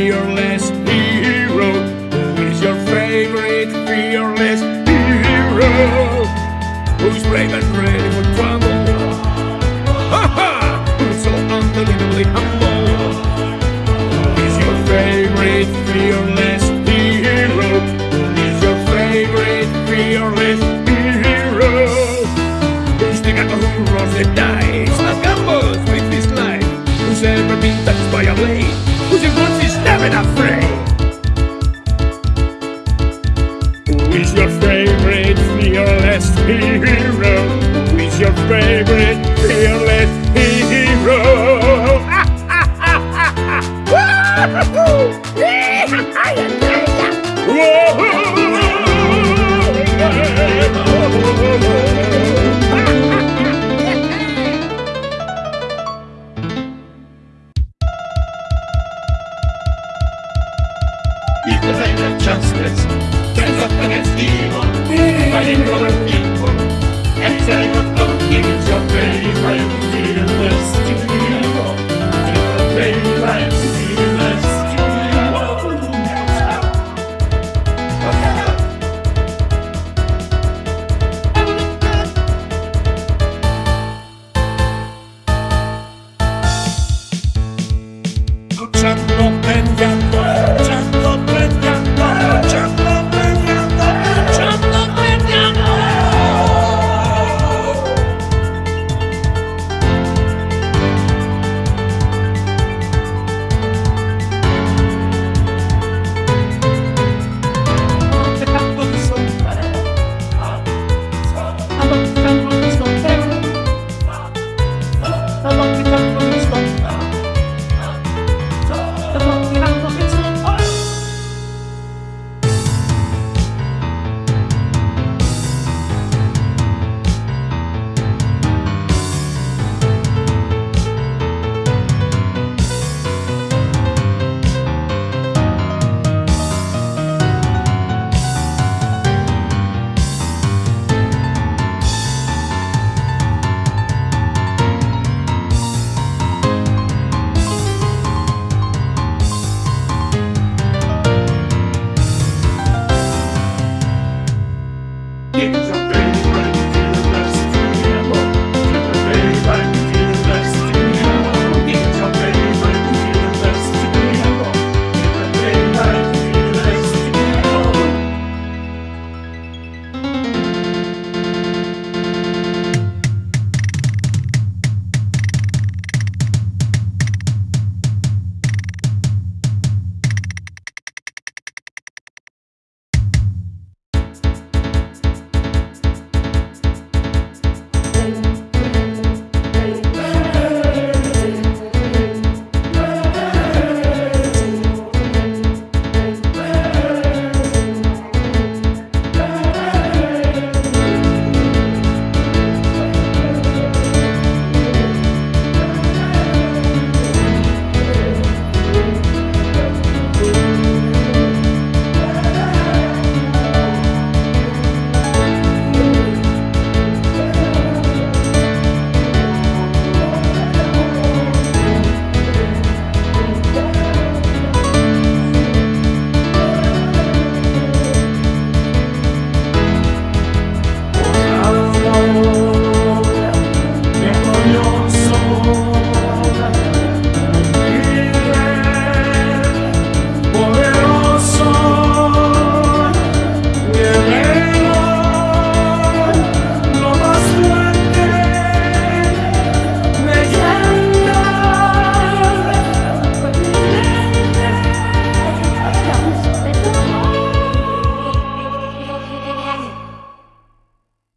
fearless hero? Who is your favorite fearless hero? Who's brave and ready for trouble? Ha ha! Who's so unbelievably humble? Who is your favorite fearless hero? Who is your favorite fearless hero? Who's the guy who rolls the dice? Not gambles with his life. Who's ever been touched by a blade? Who's Живот is never afraid Who is your favorite fearless hero? Who is your favorite fearless hero? Ha ha ha ha ha! Equal sign of justice. Stands up against evil. Fighting for the people. And telling of hope in your face